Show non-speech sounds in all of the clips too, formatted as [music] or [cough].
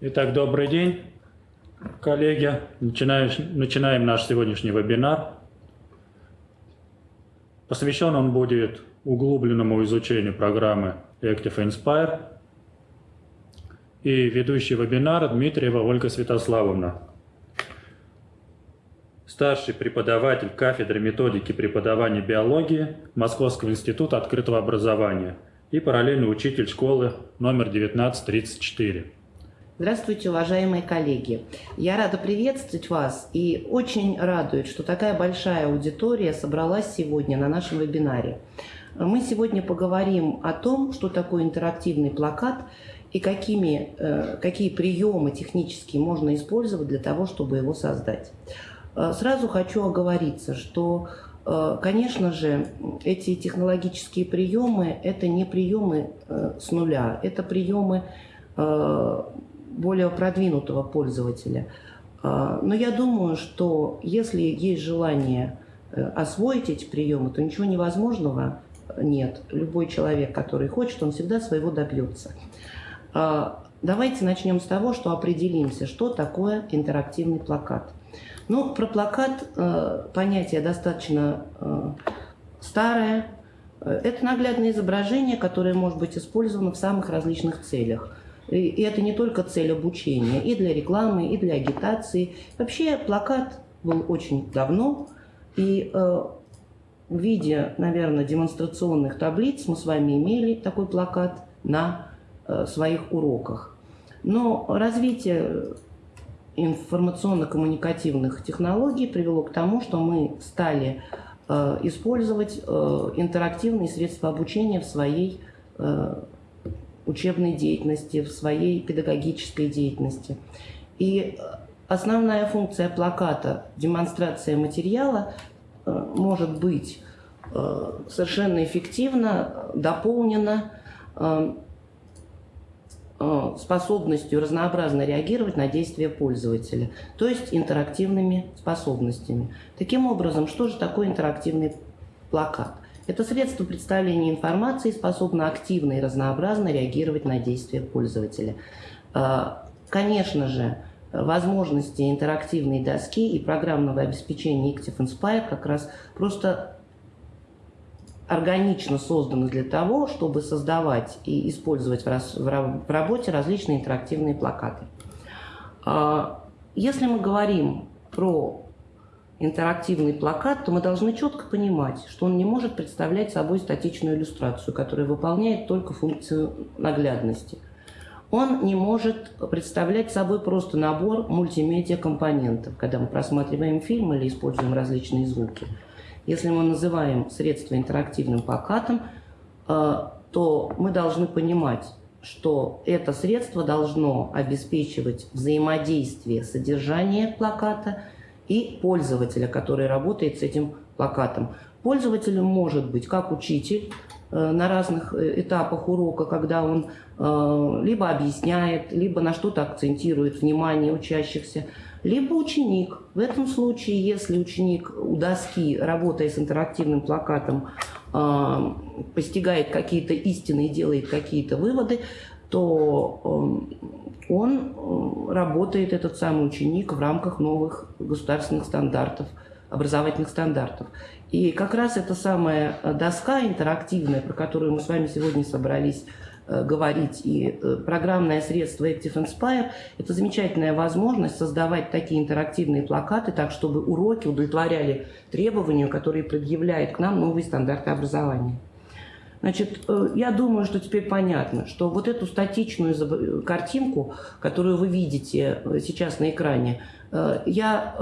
Итак, добрый день, коллеги. Начинаем, начинаем наш сегодняшний вебинар. Посвящен он будет углубленному изучению программы Active Inspire. И ведущий вебинар Дмитриева Ольга Святославовна, старший преподаватель кафедры методики преподавания биологии Московского института открытого образования и параллельный учитель школы номер 1934. Здравствуйте, уважаемые коллеги! Я рада приветствовать вас и очень радует, что такая большая аудитория собралась сегодня на нашем вебинаре. Мы сегодня поговорим о том, что такое интерактивный плакат и какими, э, какие приемы технические можно использовать для того, чтобы его создать. Э, сразу хочу оговориться, что, э, конечно же, эти технологические приемы – это не приемы с нуля, это приемы более продвинутого пользователя. А, но я думаю, что если есть желание э, освоить эти приемы, то ничего невозможного нет. Любой человек, который хочет, он всегда своего добьется. А, давайте начнем с того, что определимся, что такое интерактивный плакат. Ну, про плакат э, понятие достаточно э, старое. Это наглядное изображение, которое может быть использовано в самых различных целях – и это не только цель обучения, и для рекламы, и для агитации. Вообще плакат был очень давно, и э, в виде, наверное, демонстрационных таблиц мы с вами имели такой плакат на э, своих уроках. Но развитие информационно-коммуникативных технологий привело к тому, что мы стали э, использовать э, интерактивные средства обучения в своей э, учебной деятельности, в своей педагогической деятельности. И основная функция плаката, демонстрация материала, э, может быть э, совершенно эффективно дополнена э, способностью разнообразно реагировать на действия пользователя, то есть интерактивными способностями. Таким образом, что же такое интерактивный плакат? Это средство представления информации способно активно и разнообразно реагировать на действия пользователя. А, конечно же, возможности интерактивной доски и программного обеспечения Active Inspire как раз просто органично созданы для того, чтобы создавать и использовать в работе различные интерактивные плакаты. А, если мы говорим про интерактивный плакат, то мы должны четко понимать, что он не может представлять собой статичную иллюстрацию, которая выполняет только функцию наглядности. Он не может представлять собой просто набор мультимедиа-компонентов, когда мы просматриваем фильм или используем различные звуки. Если мы называем средство интерактивным плакатом, э, то мы должны понимать, что это средство должно обеспечивать взаимодействие содержания плаката – и пользователя, который работает с этим плакатом. Пользователем может быть как учитель э, на разных э, этапах урока, когда он э, либо объясняет, либо на что-то акцентирует внимание учащихся, либо ученик. В этом случае, если ученик у доски, работая с интерактивным плакатом, постигает какие-то истины и делает какие-то выводы, то он э, работает, этот самый ученик, в рамках новых государственных стандартов, образовательных стандартов. И как раз эта самая доска интерактивная, про которую мы с вами сегодня собрались э, говорить, и э, программное средство Active Inspire – это замечательная возможность создавать такие интерактивные плакаты, так чтобы уроки удовлетворяли требованию, которые предъявляет к нам новые стандарты образования. Значит, э, я думаю, что теперь понятно, что вот эту статичную картинку, которую вы видите э, сейчас на экране, э, я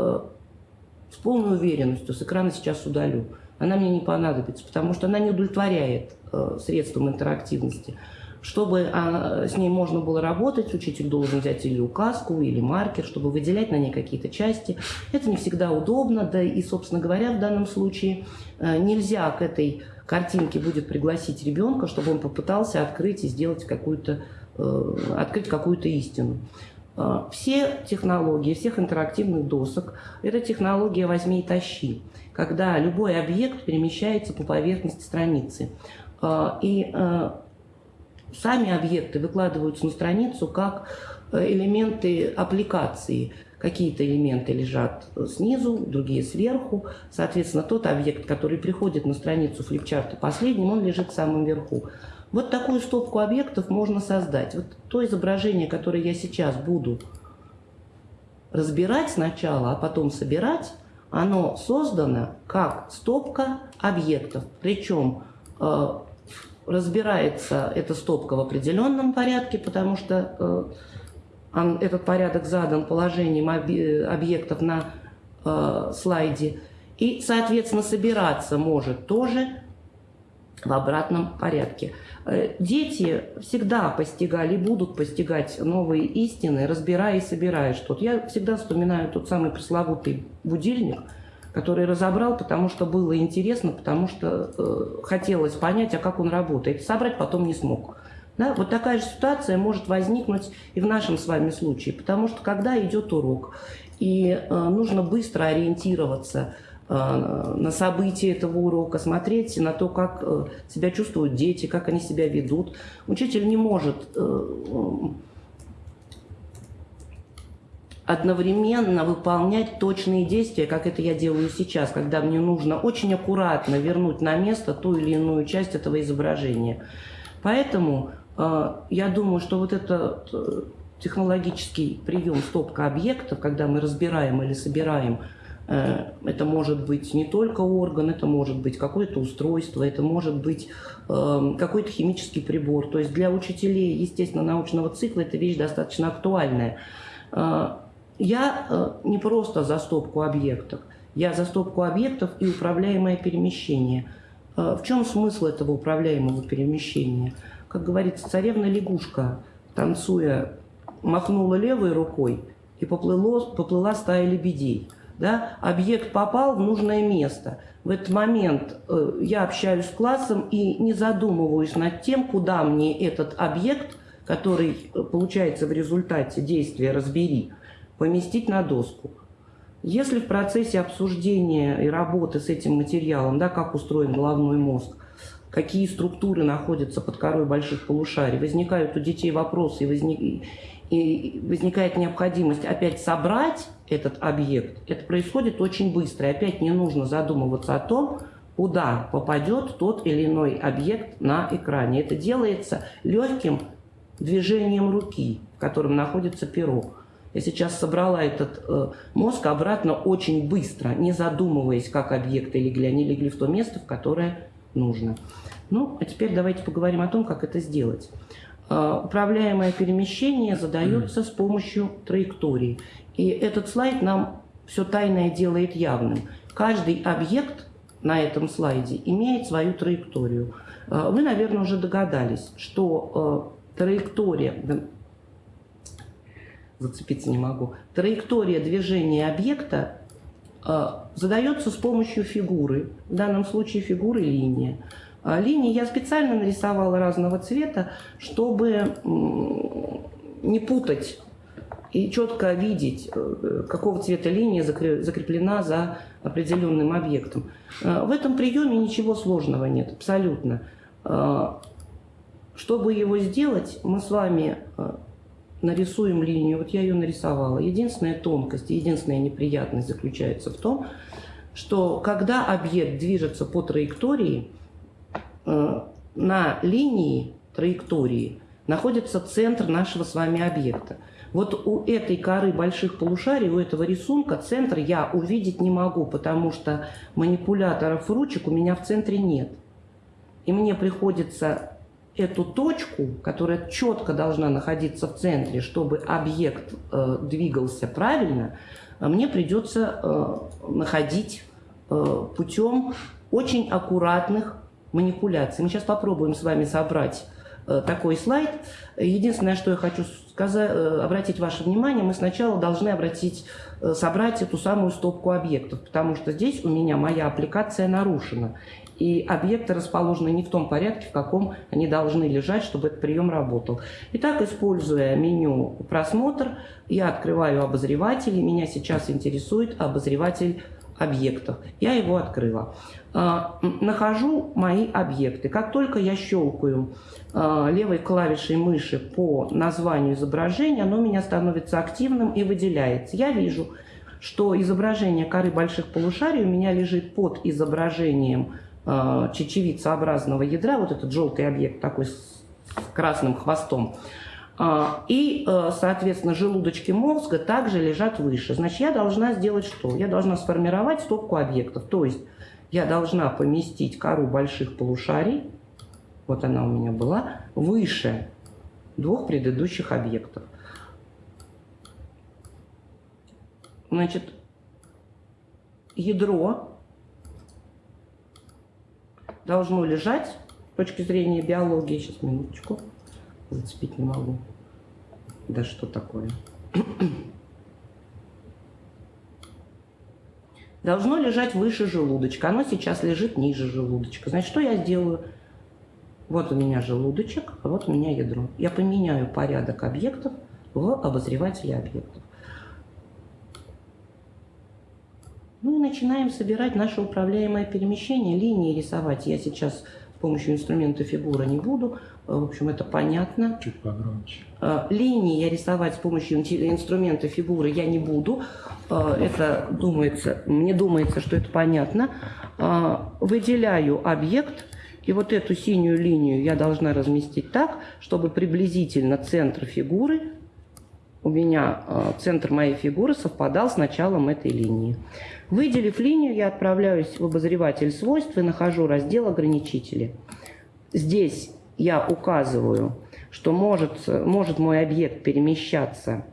с полной уверенностью с экрана сейчас удалю. Она мне не понадобится, потому что она не удовлетворяет средством интерактивности. Чтобы с ней можно было работать, учитель должен взять или указку, или маркер, чтобы выделять на ней какие-то части. Это не всегда удобно, да и, собственно говоря, в данном случае нельзя к этой картинке будет пригласить ребенка, чтобы он попытался открыть и сделать какую-то, э, открыть какую-то истину. Э, все технологии, всех интерактивных досок – это технология «возьми и тащи», когда любой объект перемещается по поверхности страницы. Э, и сами объекты выкладываются на страницу как э, элементы аппликации. Какие-то элементы лежат снизу, другие сверху. Соответственно, тот объект, который приходит на страницу флипчарта последним, он лежит в самом верху. Вот такую стопку объектов можно создать. Вот то изображение, которое я сейчас буду разбирать сначала, а потом собирать, оно создано как стопка объектов. Причем э, разбирается эта стопка в определенном порядке, потому что э, этот порядок задан положением объектов на э, слайде. И, соответственно, собираться может тоже в обратном порядке. Э, дети всегда постигали, будут постигать новые истины, разбирая и собирая что-то. Я всегда вспоминаю тот самый пресловутый будильник, который разобрал, потому что было интересно, потому что э, хотелось понять, а как он работает. Собрать потом не смог. Да? Вот такая же ситуация может возникнуть и в нашем с вами случае, потому что когда идет урок, и э, нужно быстро ориентироваться – Э, на события этого урока, смотреть на то, как э, себя чувствуют дети, как они себя ведут. Учитель не может э, одновременно выполнять точные действия, как это я делаю сейчас, когда мне нужно очень аккуратно вернуть на место ту или иную часть этого изображения. Поэтому я думаю, что вот этот технологический прием стопка объектов, когда мы разбираем или собираем Э, это может быть не только орган, это может быть какое-то устройство, это может быть э, какой-то химический прибор. То есть для учителей, естественно, научного цикла эта вещь достаточно актуальная. Э, я не просто за стопку объектов, я за стопку объектов и управляемое перемещение. В чем смысл этого управляемого перемещения? Как говорится, царевна-лягушка, танцуя, махнула левой рукой и поплыло, поплыла стая лебедей – да, объект попал в нужное место. В этот момент э, я общаюсь с классом и не задумываюсь над тем, куда мне этот объект, который э, получается в результате действия «разбери», поместить на доску. Если в процессе обсуждения и работы с этим материалом, да, как устроен головной мозг, какие структуры находятся под корой больших полушарий, возникают у детей вопросы и, возник и возникает необходимость опять собрать этот объект, это происходит очень быстро. И опять не нужно задумываться о том, куда попадет тот или иной объект на экране. Это делается легким движением руки, в котором находится перо. Я сейчас собрала этот э, мозг обратно очень быстро, не задумываясь, как объекты легли. Они легли в то место, в которое нужно. Ну, а теперь давайте поговорим о том, как это сделать. Э, управляемое перемещение задается с помощью траектории. И этот слайд нам все тайное делает явным. Каждый объект на этом слайде имеет свою траекторию. Э, вы, наверное, уже догадались, что э, траектория, зацепиться не могу, траектория движения объекта задается с помощью фигуры, в данном случае фигуры линия. А, линии я специально нарисовала разного цвета, чтобы не путать и четко видеть, э, какого цвета линия закреплена за определенным объектом. А, в этом приеме ничего сложного нет, абсолютно. Чтобы его сделать, мы с вами нарисуем линию. Вот я ее нарисовала. Единственная тонкость, единственная неприятность заключается в том, что когда объект движется по траектории, Э, на линии траектории находится центр нашего с вами объекта. Вот у этой коры больших полушарий, у этого рисунка центр я увидеть не могу, потому что манипуляторов ручек у меня в центре нет. И мне приходится эту точку, которая четко должна находиться в центре, чтобы объект э, двигался правильно, мне придется э, находить э, путем очень аккуратных манипуляций. Мы сейчас попробуем с вами собрать э, такой слайд. Единственное, что я хочу сказать, э, обратить ваше внимание, мы сначала должны обратить, э, собрать эту самую стопку объектов, потому что здесь у меня моя аппликация нарушена. И объекты расположены не в том порядке, в каком они должны лежать, чтобы этот прием работал. Итак, используя меню «Просмотр», я открываю обозреватель, и меня сейчас интересует обозреватель объектов. Я его открыла. А, нахожу мои объекты. Как только я щелкаю а, левой клавишей мыши по названию изображения, оно у меня становится активным и выделяется. Я вижу, что изображение коры больших полушарий у меня лежит под изображением э, чечевицеобразного ядра, вот этот желтый объект такой с красным хвостом. И, э, соответственно, желудочки мозга также лежат выше. Значит, я должна сделать что? Я должна сформировать стопку объектов. То есть я должна поместить кору больших полушарий, вот она у меня была, выше двух предыдущих объектов. Значит, ядро должно лежать с точки зрения биологии. Сейчас, минуточку. Зацепить не могу. Да что такое? Должно лежать выше желудочка. Оно сейчас лежит ниже желудочка. Значит, что я сделаю? Вот у меня желудочек, а вот у меня ядро. Я поменяю порядок объектов в обозревателе объектов. Ну и начинаем собирать наше управляемое перемещение, линии рисовать. Я сейчас помощью инструмента фигура не буду. Э, в общем, это понятно. Чуть погромче. Э, линии я рисовать с помощью инструмента фигуры я не буду. Э, это думается, мне думается, что это понятно. Выделяю объект. И вот эту синюю линию я должна разместить так, чтобы приблизительно центр фигуры у меня центр моей фигуры совпадал с началом этой линии. Выделив линию, я отправляюсь в обозреватель свойств и нахожу раздел ограничители. Здесь я указываю, что может, может мой объект перемещаться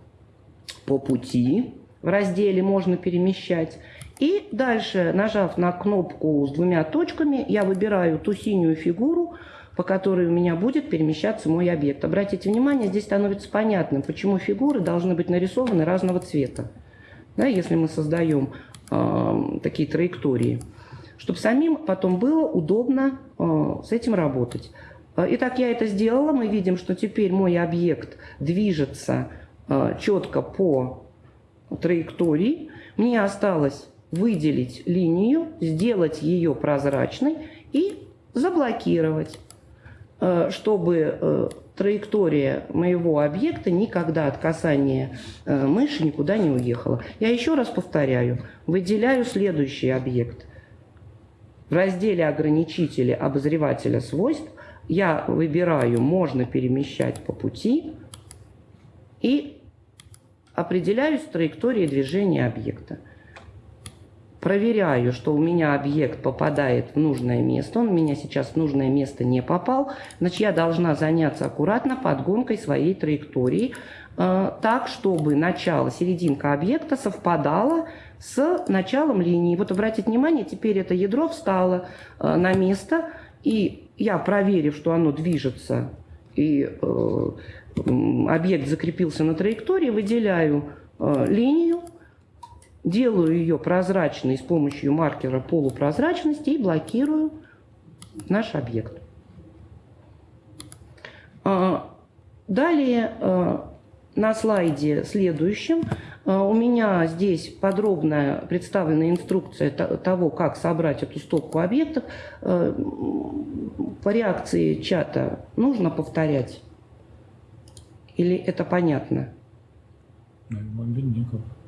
по пути, в разделе «Можно перемещать». И дальше, нажав на кнопку с двумя точками, я выбираю ту синюю фигуру, по которой у меня будет перемещаться мой объект. Обратите внимание, здесь становится понятным, почему фигуры должны быть нарисованы разного цвета. Да, если мы создаем такие траектории, чтобы самим потом было удобно э, с этим работать. Э, итак, я это сделала. Мы видим, что теперь мой объект движется четко по траектории. Мне осталось выделить линию, сделать ее прозрачной и заблокировать, чтобы траектория моего объекта никогда от касания э, мыши никуда не уехала. Я еще раз повторяю, выделяю следующий объект. В разделе ограничители обозревателя свойств я выбираю «Можно перемещать по пути» и определяюсь траекторией движения объекта проверяю, что у меня объект попадает в нужное место, он у меня сейчас в нужное место не попал, значит, я должна заняться аккуратно подгонкой своей траектории, э, так, чтобы начало, серединка объекта совпадала с началом линии. Вот обратите внимание, теперь это ядро встало э, на место, и я, проверив, что оно движется, и э, объект закрепился на траектории, выделяю э, линию, делаю ее прозрачной с помощью маркера полупрозрачности и блокирую наш объект. А, далее а, на слайде следующем а, у меня здесь подробная представлена инструкция того, как собрать эту стопку объектов. По реакции чата нужно повторять? Или это понятно? Вам виднее как. М?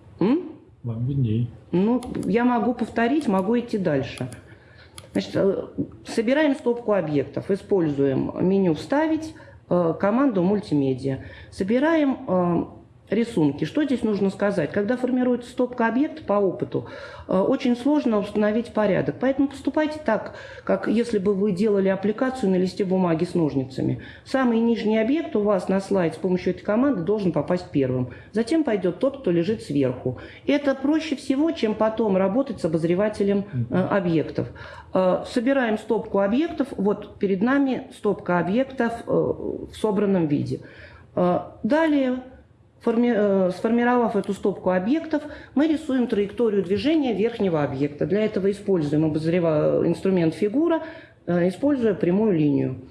Вам видней. Ну, я могу повторить, могу идти дальше. Значит, э, собираем стопку объектов, используем меню «Вставить», э, команду «Мультимедиа». Собираем э, рисунки. Что здесь нужно сказать? Когда формируется стопка объекта по опыту, э, очень сложно установить порядок. Поэтому поступайте так, как если бы вы делали аппликацию на листе бумаги с ножницами. Самый нижний объект у вас на слайд с помощью этой команды должен попасть первым. Затем пойдет тот, кто лежит сверху. Это проще всего, чем потом работать с обозревателем э, объектов. Э, собираем стопку объектов. Вот перед нами стопка объектов в собранном виде. Далее сформировав эту стопку объектов, мы рисуем траекторию движения верхнего объекта. Для этого используем обозрева... инструмент фигура, э, используя прямую линию.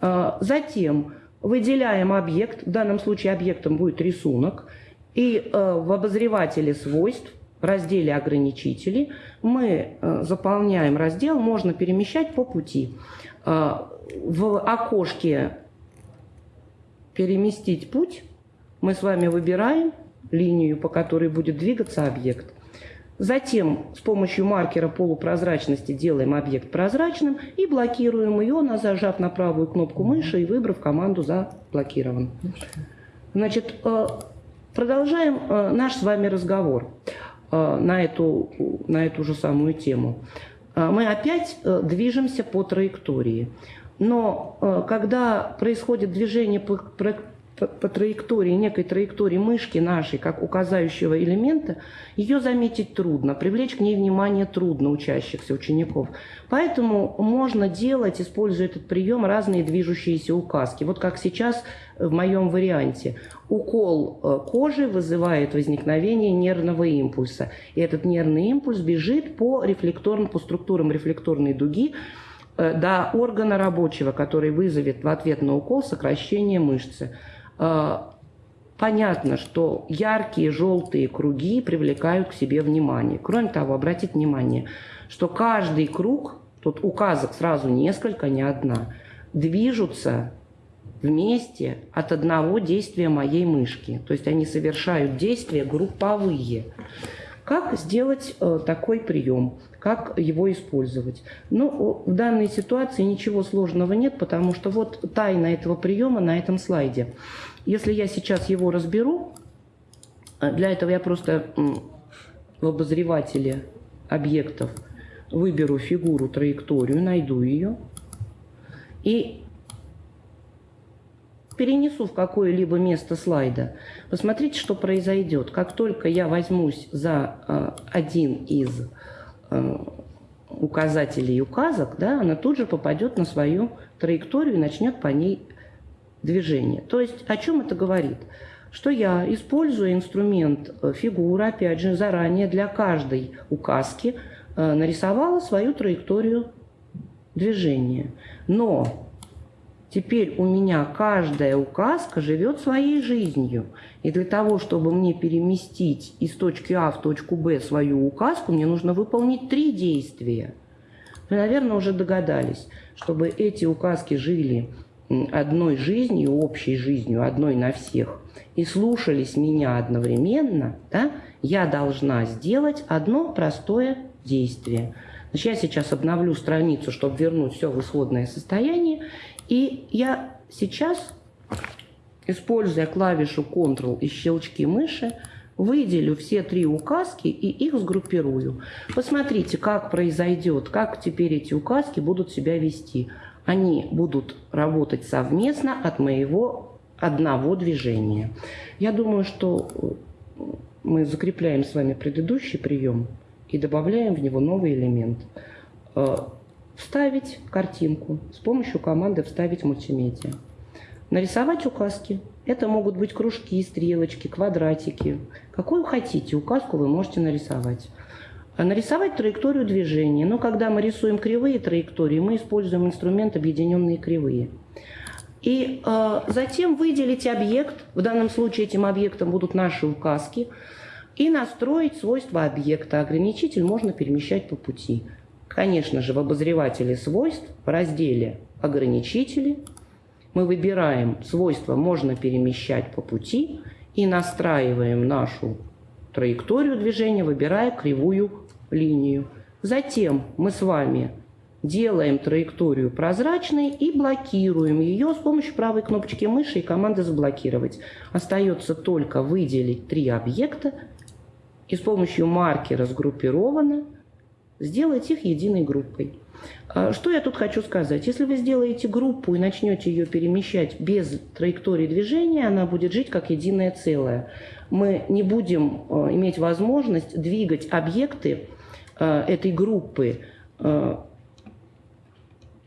Э, затем выделяем объект, в данном случае объектом будет рисунок, и в обозревателе свойств разделе «Ограничители» мы э, заполняем раздел «Можно перемещать по пути». Э, в окошке «Переместить путь» мы с вами выбираем линию, по которой будет двигаться объект. Затем с помощью маркера полупрозрачности делаем объект прозрачным и блокируем ее, зажав на правую кнопку мыши и выбрав команду «Заблокирован». Значит, э, продолжаем э, наш с вами разговор э, на эту, на эту же самую тему. Мы опять движемся по траектории. Но когда происходит движение по, по, по траектории, некой траектории мышки нашей, как указающего элемента, ее заметить трудно, привлечь к ней внимание трудно учащихся учеников. Поэтому можно делать, используя этот прием, разные движущиеся указки. Вот как сейчас в моем варианте. Укол э, кожи вызывает возникновение нервного импульса. И этот нервный импульс бежит по, рефлекторным, по структурам рефлекторной дуги, э, до органа рабочего, который вызовет в ответ на укол сокращение мышцы. А, понятно, что яркие желтые круги привлекают к себе внимание. Кроме того, обратите внимание, что каждый круг, тут указок сразу несколько, не одна, движутся вместе от одного действия моей мышки. То есть они совершают действия групповые. Как сделать э, такой прием? Как его использовать? Ну, в данной ситуации ничего сложного нет, потому что вот тайна этого приема на этом слайде. Если я сейчас его разберу, э, для этого я просто в обозревателе объектов выберу фигуру, траекторию, найду ее и перенесу в какое-либо место слайда. Посмотрите, что произойдет. Как только я возьмусь за э, один из э, указателей указок, да, она тут же попадет на свою траекторию и начнет по ней движение. То есть о чем это говорит? Что я, используя инструмент э, фигура, опять же, заранее для каждой указки э, нарисовала свою траекторию движения. Но теперь у меня каждая указка живет своей жизнью. И для того, чтобы мне переместить из точки А в точку Б свою указку, мне нужно выполнить три действия. Вы, наверное, уже догадались, чтобы эти указки жили одной жизнью, общей жизнью, одной на всех, и слушались меня одновременно, да, я должна сделать одно простое действие. Значит, я сейчас обновлю страницу, чтобы вернуть все в исходное состояние, и я сейчас, используя клавишу Ctrl и щелчки мыши, выделю все три указки и их сгруппирую. Посмотрите, как произойдет, как теперь эти указки будут себя вести они будут работать совместно от моего одного движения. Я думаю, что э, мы закрепляем с вами предыдущий прием и добавляем в него новый элемент. Вставить картинку с помощью команды «Вставить мультимедиа». Нарисовать указки. Это могут быть кружки, стрелочки, квадратики. Какую хотите указку вы можете нарисовать. А нарисовать траекторию движения. Но когда мы рисуем кривые траектории, мы используем инструмент объединенные кривые. И э, затем выделить объект, в данном случае этим объектом будут наши указки, и настроить свойства объекта. Ограничитель можно перемещать по пути. Конечно же, в обозревателе свойств в разделе «Ограничители» мы выбираем свойства «Можно перемещать по пути» и настраиваем нашу траекторию движения, выбирая кривую линию. Затем мы с вами делаем траекторию прозрачной и блокируем ее с помощью правой кнопочки мыши и команды «Заблокировать». Остается только выделить три объекта и с помощью маркера «Сгруппировано» сделать их единой группой. А, что я тут хочу сказать? Если вы сделаете группу и начнете ее перемещать без траектории движения, она будет жить как единое целое. Мы не будем а, иметь возможность двигать объекты а, этой группы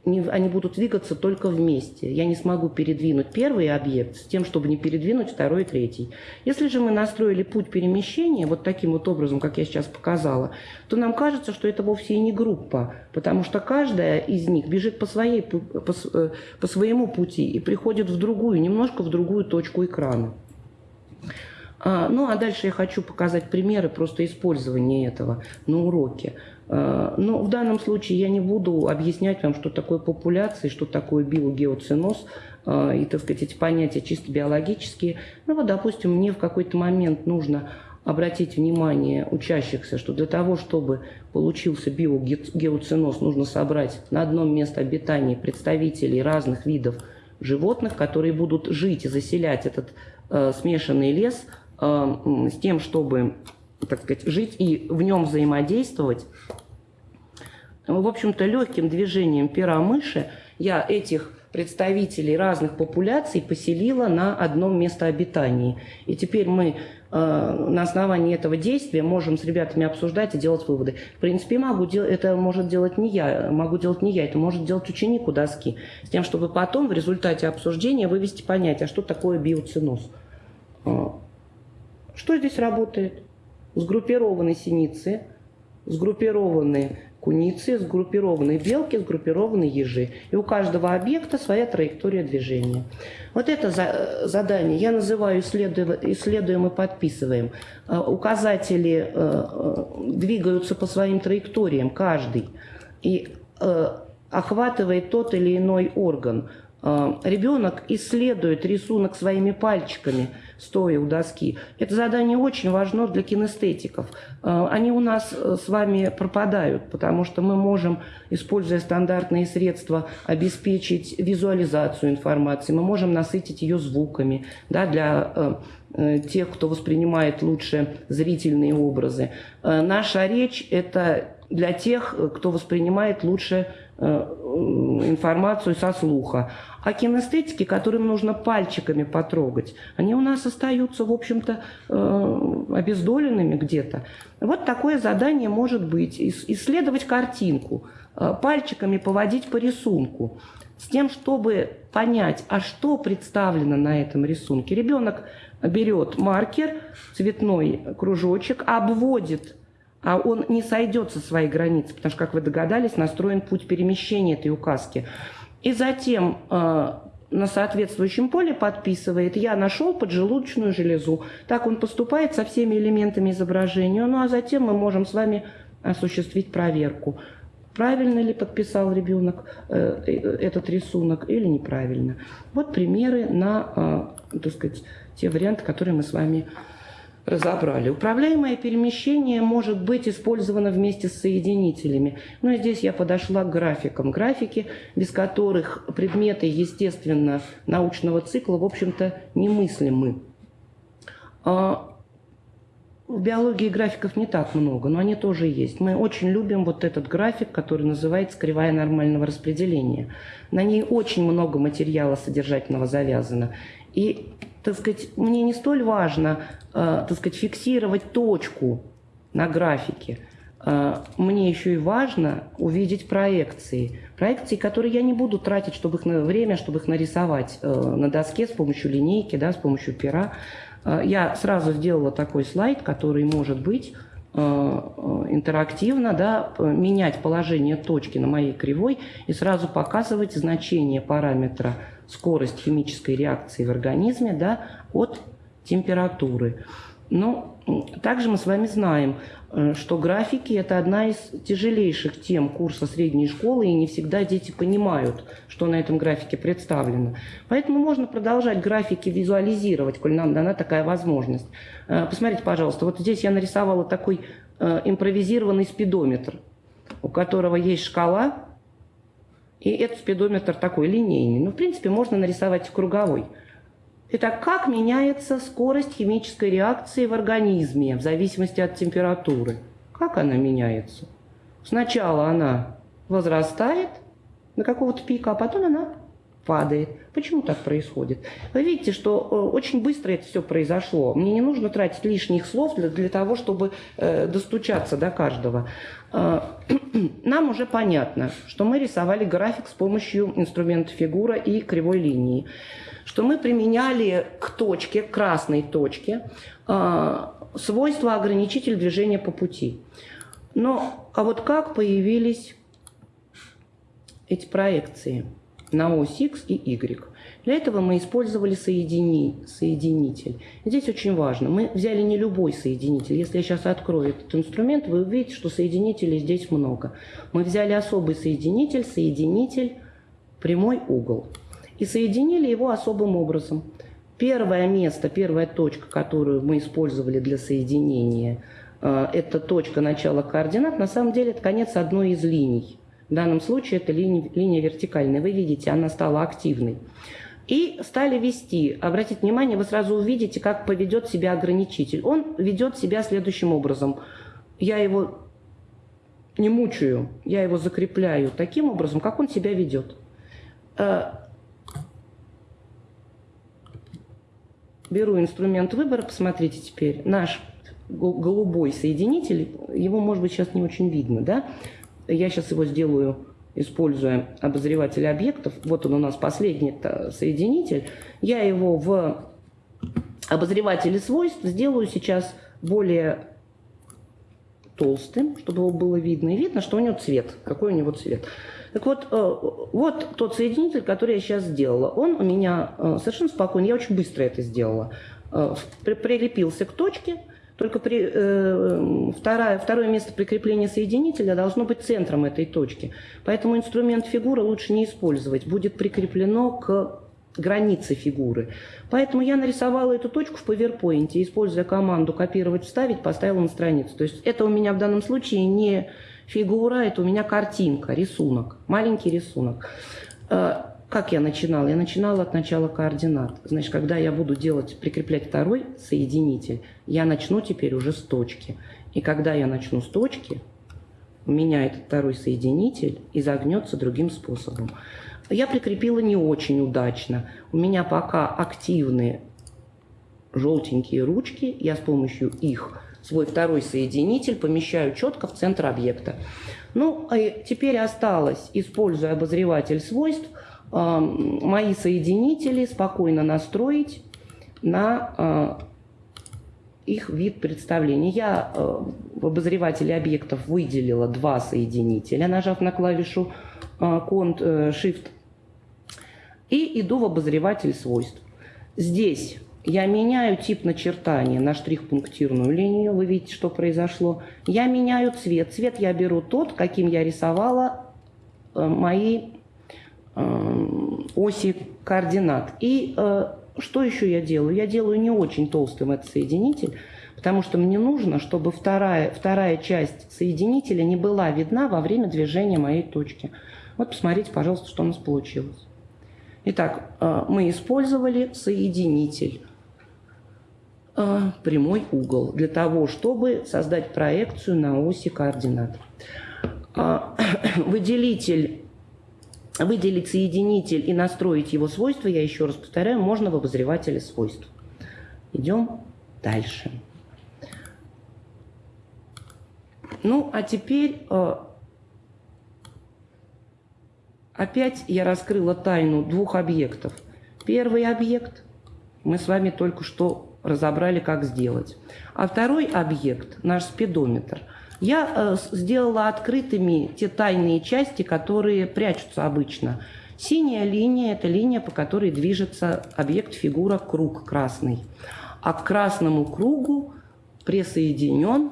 они будут двигаться только вместе. Я не смогу передвинуть первый объект с тем, чтобы не передвинуть второй и третий. Если же мы настроили путь перемещения вот таким вот образом, как я сейчас показала, то нам кажется, что это вовсе и не группа, потому что каждая из них бежит по, своей, по, э, по своему пути и приходит в другую, немножко в другую точку экрана. А, ну, а дальше я хочу показать примеры просто использования этого на уроке. А, но в данном случае я не буду объяснять вам, что такое популяция, что такое биогеоциноз, а, и, так сказать, эти понятия чисто биологические. Ну вот, допустим, мне в какой-то момент нужно обратить внимание учащихся, что для того, чтобы получился биогеоциноз, нужно собрать на одном месте обитания представителей разных видов животных, которые будут жить и заселять этот э, смешанный лес э, с тем, чтобы, так сказать, жить и в нем взаимодействовать. В общем-то, легким движением пера мыши я этих представителей разных популяций поселила на одном местообитании. И теперь мы э, на основании этого действия можем с ребятами обсуждать и делать выводы. В принципе, могу дел... это может делать не я, могу делать не я, это может делать ученик у доски, с тем, чтобы потом в результате обсуждения вывести понятие, а что такое биоциноз. Э, что здесь работает? Сгруппированные синицы, сгруппированные куницы, сгруппированные белки, сгруппированные ежи. И у каждого объекта своя траектория движения. Вот это за, задание я называю исследуем, и подписываем. Э, указатели э, э, двигаются по своим траекториям, каждый, и охватывает тот или иной орган – ребенок исследует рисунок своими пальчиками, стоя у доски. Это задание очень важно для кинестетиков. А, они у нас э, с вами пропадают, потому что мы можем, используя стандартные средства, обеспечить визуализацию информации, мы можем насытить ее звуками да, для э, э, тех, кто воспринимает лучше зрительные образы. Наша речь – это для тех, кто воспринимает лучше информацию со слуха. А кинестетики, которым нужно пальчиками потрогать, они у нас остаются, в общем-то, э, обездоленными где-то. Вот такое задание может быть. Исследовать картинку, э, пальчиками поводить по рисунку, с тем, чтобы понять, а что представлено на этом рисунке. Ребенок берет маркер, цветной кружочек, обводит он не сойдет со своей границы, потому что, как вы догадались, настроен путь перемещения этой указки. И затем э, на соответствующем поле подписывает «Я нашел поджелудочную железу». Так он поступает со всеми элементами изображения. Ну а затем мы можем с вами осуществить проверку. Правильно ли подписал ребенок э, э, этот рисунок или неправильно. Вот примеры на, так сказать, те варианты, которые мы с вами разобрали. Управляемое перемещение может быть использовано вместе с соединителями. Но ну, здесь я подошла к графикам. Графики, без которых предметы, естественно, научного цикла, в общем-то, немыслимы. А в биологии графиков не так много, но они тоже есть. Мы очень любим вот этот график, который называется «Кривая нормального распределения». На ней очень много материала содержательного завязано. И так сказать, мне не столь важно, э, так сказать, фиксировать точку на графике. Э, мне еще и важно увидеть проекции. Проекции, которые я не буду тратить чтобы их на время, чтобы их нарисовать э, на доске с помощью линейки, да, с помощью пера. Я сразу сделала такой слайд, который может быть интерактивно да, менять положение точки на моей кривой и сразу показывать значение параметра скорость химической реакции в организме да, от температуры. Но также мы с вами знаем, э, что графики – это одна из тяжелейших тем курса средней школы, и не всегда дети понимают, что на этом графике представлено. Поэтому можно продолжать графики визуализировать, коль нам дана такая возможность. Э, посмотрите, пожалуйста, вот здесь я нарисовала такой э, импровизированный спидометр, у которого есть шкала, и этот спидометр такой линейный. Ну, в принципе, можно нарисовать круговой. Итак, как меняется скорость химической реакции в организме в зависимости от температуры? Как она меняется? Сначала она возрастает до какого-то пика, а потом она падает. Почему так происходит? Вы видите, что э, очень быстро это все произошло. Мне не нужно тратить лишних слов для, для того, чтобы э, достучаться до каждого. Э, [clears throat] нам уже понятно, что мы рисовали график с помощью инструмента фигура и кривой линии. Что мы применяли к точке, к красной точке, э, свойства ограничитель движения по пути. Но, а вот как появились эти проекции? На ось X и Y. Для этого мы использовали соедини, соединитель. Здесь очень важно. Мы взяли не любой соединитель. Если я сейчас открою этот инструмент, вы увидите, что соединителей здесь много. Мы взяли особый соединитель, соединитель прямой угол. И соединили его особым образом. Первое место, первая точка, которую мы использовали для соединения, э, это точка начала координат. На самом деле это конец одной из линий. В данном случае это линия, линия вертикальная. Вы видите, она стала активной. И стали вести. Обратите внимание, вы сразу увидите, как поведет себя ограничитель. Он ведет себя следующим образом. Я его не мучаю, я его закрепляю таким образом, как он себя ведет. Э, беру инструмент выбора, посмотрите теперь, наш голубой соединитель, его, может быть, сейчас не очень видно, да? Я сейчас его сделаю, используя обозреватель объектов. Вот он у нас последний соединитель. Я его в обозревателе свойств сделаю сейчас более толстым, чтобы его было видно. И видно, что у него цвет, какой у него цвет. Так вот, э, вот тот соединитель, который я сейчас сделала. Он у меня э, совершенно спокойно, я очень быстро это сделала. Э, прилепился к точке, только при, э, второе, второе место прикрепления соединителя должно быть центром этой точки. Поэтому инструмент фигура лучше не использовать. Будет прикреплено к границе фигуры. Поэтому я нарисовала эту точку в PowerPoint, используя команду «Копировать, вставить», поставила на страницу. То есть это у меня в данном случае не Фигура – это у меня картинка, рисунок, маленький рисунок. Как я начинала? Я начинала от начала координат. Значит, когда я буду делать, прикреплять второй соединитель, я начну теперь уже с точки. И когда я начну с точки, у меня этот второй соединитель изогнется другим способом. Я прикрепила не очень удачно. У меня пока активные желтенькие ручки. Я с помощью их свой второй соединитель помещаю четко в центр объекта. Ну, а теперь осталось, используя обозреватель свойств, мои соединители спокойно настроить на а, их вид представления. Я в обозревателе объектов выделила два соединителя, нажав на клавишу Ctrl э, Shift, и иду в обозреватель свойств. Здесь я меняю тип начертания на штрих-пунктирную линию. Вы видите, что произошло. Я меняю цвет. Цвет я беру тот, каким я рисовала э, мои э, оси координат. И э, что еще я делаю? Я делаю не очень толстым этот соединитель, потому что мне нужно, чтобы вторая, вторая часть соединителя не была видна во время движения моей точки. Вот посмотрите, пожалуйста, что у нас получилось. Итак, мы использовали соединитель Э, прямой угол для того, чтобы создать проекцию на оси координат. [coughs] Выделитель, выделить соединитель и настроить его свойства, я еще раз повторяю, можно в обозревателе свойств. Идем дальше. Ну, а теперь э, опять я раскрыла тайну двух объектов. Первый объект мы с вами только что разобрали, как сделать. А второй объект, наш спидометр, я э, сделала открытыми те тайные части, которые прячутся обычно. Синяя линия – это линия, по которой движется объект фигура круг красный. А к красному кругу присоединен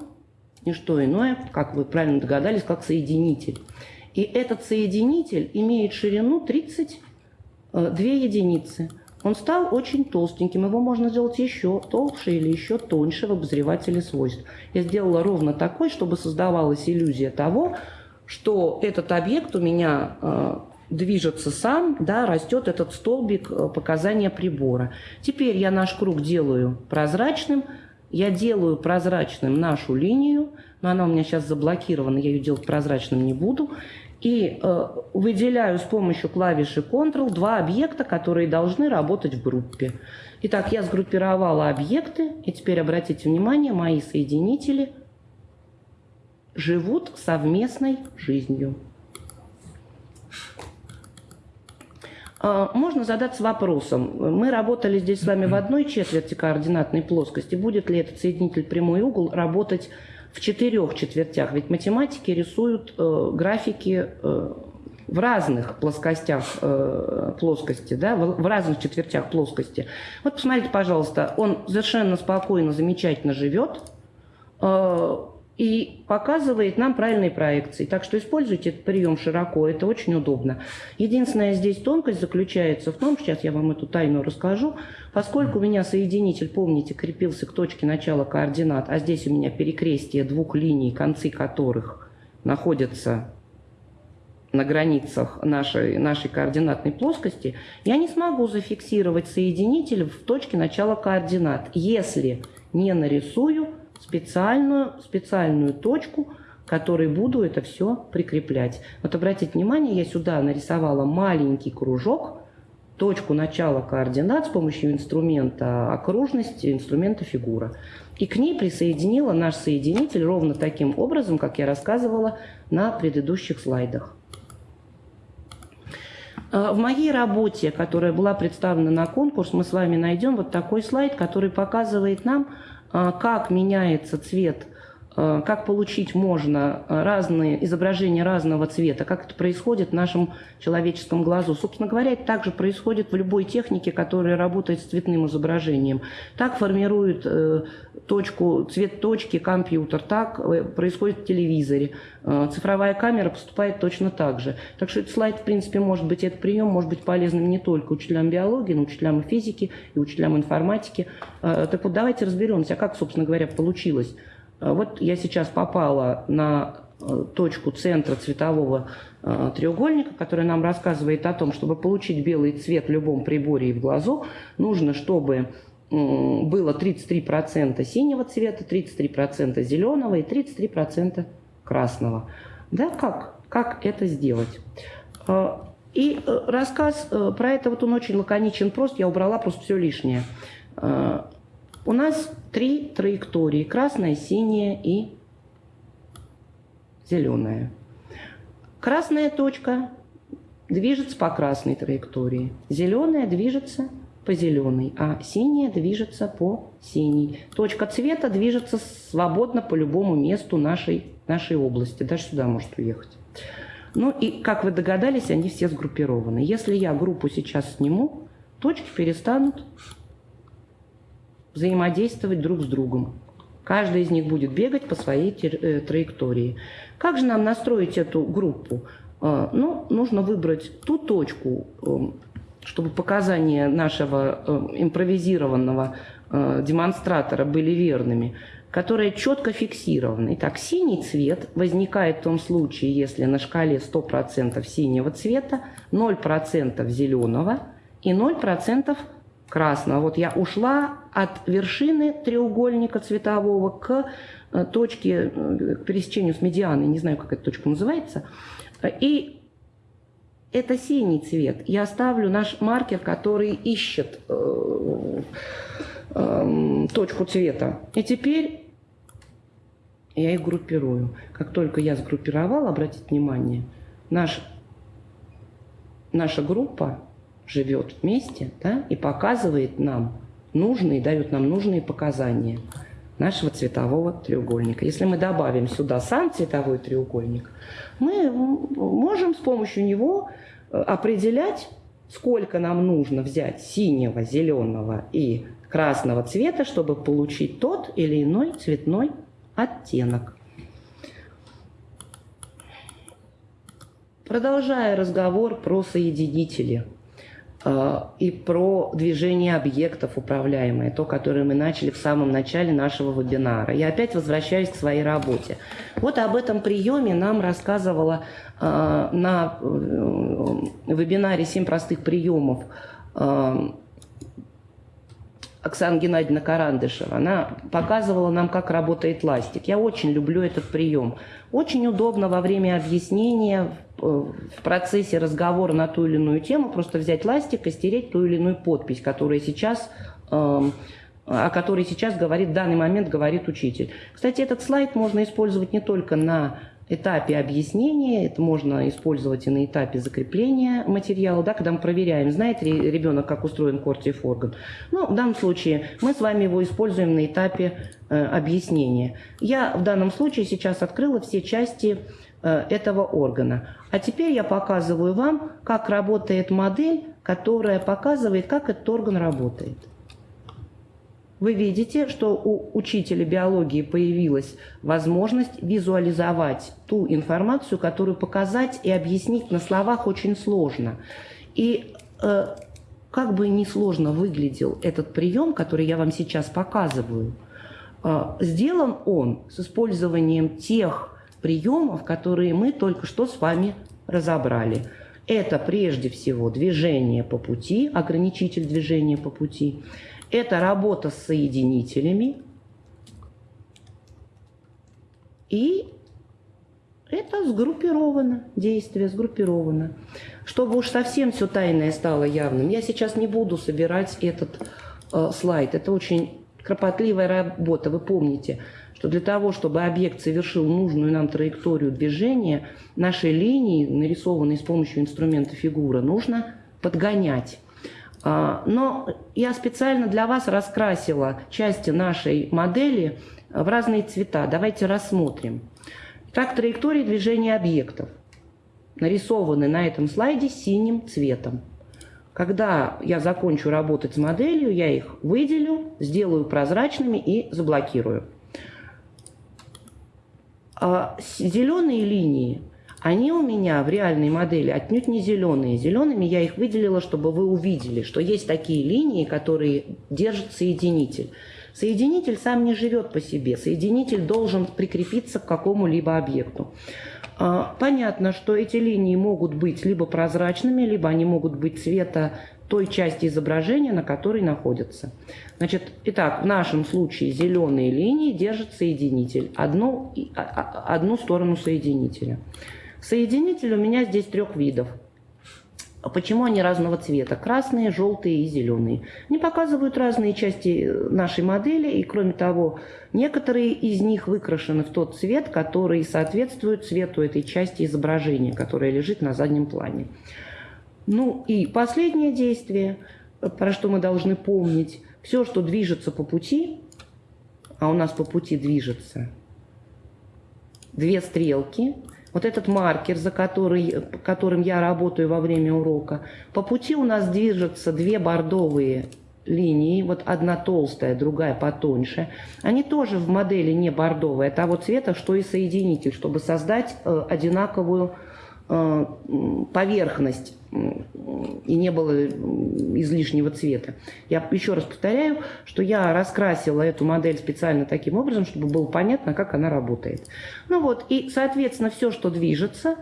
не что иное, как вы правильно догадались, как соединитель. И этот соединитель имеет ширину 32 э, единицы – он стал очень толстеньким, его можно сделать еще толще или еще тоньше в обозревателе свойств. Я сделала ровно такой, чтобы создавалась иллюзия того, что этот объект у меня э, движется сам, да, растет этот столбик э, показания прибора. Теперь я наш круг делаю прозрачным, я делаю прозрачным нашу линию, но она у меня сейчас заблокирована, я ее делать прозрачным не буду и э, выделяю с помощью клавиши Ctrl два объекта, которые должны работать в группе. Итак, я сгруппировала объекты, и теперь обратите внимание, мои соединители живут совместной жизнью. А, можно задаться вопросом. Мы работали здесь с вами в одной четверти координатной плоскости. Будет ли этот соединитель прямой угол работать в четырех четвертях. Ведь математики рисуют э, графики э, в разных плоскостях э, плоскости, да, в, в разных четвертях плоскости. Вот посмотрите, пожалуйста, он совершенно спокойно, замечательно живет, э, и показывает нам правильные проекции. Так что используйте этот прием широко, это очень удобно. Единственная здесь тонкость заключается в том, сейчас я вам эту тайну расскажу, поскольку у меня соединитель, помните, крепился к точке начала координат, а здесь у меня перекрестие двух линий, концы которых находятся на границах нашей, нашей координатной плоскости, я не смогу зафиксировать соединитель в точке начала координат, если не нарисую специальную, специальную точку, которой буду это все прикреплять. Вот обратите внимание, я сюда нарисовала маленький кружок, точку начала координат с помощью инструмента окружности, инструмента фигура. И к ней присоединила наш соединитель ровно таким образом, как я рассказывала на предыдущих слайдах. А, в моей работе, которая была представлена на конкурс, мы с вами найдем вот такой слайд, который показывает нам, как меняется цвет как получить можно э, разные изображения разного цвета, как это происходит в нашем человеческом глазу. Собственно говоря, это также происходит в любой технике, которая работает с цветным изображением. Так формирует э, точку, цвет точки компьютер, так происходит в телевизоре. Цифровая камера поступает точно так же. Так что этот слайд, в принципе, может быть, этот прием может быть полезным не только учителям биологии, но учителям и физики, и учителям информатики. Так вот, давайте разберемся, как, собственно говоря, получилось а вот я сейчас попала на э, точку центра цветового э, треугольника, который нам рассказывает о том, чтобы получить белый цвет в любом приборе и в глазу, нужно, чтобы было 33% синего цвета, 33% зеленого и 33% красного. Да, как? Как это сделать? Э, и рассказ про это, вот он очень лаконичен, прост, я убрала просто все лишнее. У нас три траектории. Красная, синяя и зеленая. Красная точка движется по красной траектории. Зеленая движется по зеленой, а синяя движется по синей. Точка цвета движется свободно по любому месту нашей, нашей области. Даже сюда может уехать. Ну и, как вы догадались, они все сгруппированы. Если я группу сейчас сниму, точки перестанут взаимодействовать друг с другом. Каждый из них будет бегать по своей э, траектории. Как же нам настроить эту группу? А, ну, нужно выбрать ту точку, эм, чтобы показания нашего э, импровизированного э, демонстратора были верными, которая четко фиксирована. Итак, синий цвет возникает в том случае, если на шкале 100% синего цвета, 0% зеленого и 0% красного. Вот я ушла от вершины треугольника цветового к э, точке, э, к пересечению с медианой, не знаю, как эта точка называется. И это синий цвет. Я оставлю наш маркер, который ищет э, э, точку цвета. И теперь я их группирую. Как только я сгруппировала, обратите внимание, наш, наша группа живет вместе да, и показывает нам нужные, дает нам нужные показания нашего цветового треугольника. Если мы добавим сюда сам цветовой треугольник, мы можем с помощью него э, определять, сколько нам нужно взять синего, зеленого и красного цвета, чтобы получить тот или иной цветной оттенок. Продолжая разговор про соединители – и про движение объектов управляемое, то, которое мы начали в самом начале нашего вебинара. Я опять возвращаюсь к своей работе. Вот об этом приеме нам рассказывала э, на э, вебинаре «Семь простых приемов» Оксана Геннадьевна Карандышева. Она показывала нам, как работает ластик. Я очень люблю этот прием. Очень удобно во время объяснения, в процессе разговора на ту или иную тему, просто взять ластик и стереть ту или иную подпись, которая сейчас эм, о которой сейчас говорит, в данный момент говорит учитель. Кстати, этот слайд можно использовать не только на этапе объяснения, это можно использовать и на этапе закрепления материала, да, когда мы проверяем, знает ли ребенок, как устроен кортиев орган. Ну, в данном случае мы с вами его используем на этапе э, объяснения. Я в данном случае сейчас открыла все части э, этого органа. А теперь я показываю вам, как работает модель, которая показывает, как этот орган работает. Вы видите, что у учителя биологии появилась возможность визуализовать ту информацию, которую показать и объяснить на словах очень сложно. И э, как бы ни сложно выглядел этот прием, который я вам сейчас показываю, э, сделан он с использованием тех приемов, которые мы только что с вами разобрали. Это прежде всего движение по пути, ограничитель движения по пути. Это работа с соединителями. И это сгруппировано, действие сгруппировано. Чтобы уж совсем все тайное стало явным, я сейчас не буду собирать этот э, слайд. Это очень кропотливая работа, вы помните, что для того, чтобы объект совершил нужную нам траекторию движения, наши линии, нарисованные с помощью инструмента фигура, нужно подгонять. А, но я специально для вас раскрасила части нашей модели в разные цвета. Давайте рассмотрим. Так, траектории движения объектов нарисованы на этом слайде синим цветом. Когда я закончу работать с моделью, я их выделю, сделаю прозрачными и заблокирую. А зеленые линии, они у меня в реальной модели отнюдь не зеленые. Зелеными я их выделила, чтобы вы увидели, что есть такие линии, которые держат соединитель. Соединитель сам не живет по себе. Соединитель должен прикрепиться к какому-либо объекту. А, понятно, что эти линии могут быть либо прозрачными, либо они могут быть цвета той части изображения, на которой находятся. Значит, итак, в нашем случае зеленые линии держат соединитель, одну, а, а, одну сторону соединителя. Соединитель у меня здесь трех видов – почему они разного цвета? Красные, желтые и зеленые. Они показывают разные части нашей модели, и кроме того, некоторые из них выкрашены в тот цвет, который соответствует цвету этой части изображения, которая лежит на заднем плане. Ну и последнее действие, про что мы должны помнить. Все, что движется по пути, а у нас по пути движется две стрелки – вот этот маркер, за который, которым я работаю во время урока. По пути у нас движутся две бордовые линии, вот одна толстая, другая потоньше. Они тоже в модели не бордовые, а того цвета, что и соединитель, чтобы создать э, одинаковую поверхность и не было излишнего цвета. Я еще раз повторяю, что я раскрасила эту модель специально таким образом, чтобы было понятно, как она работает. Ну вот, и, соответственно, все, что движется,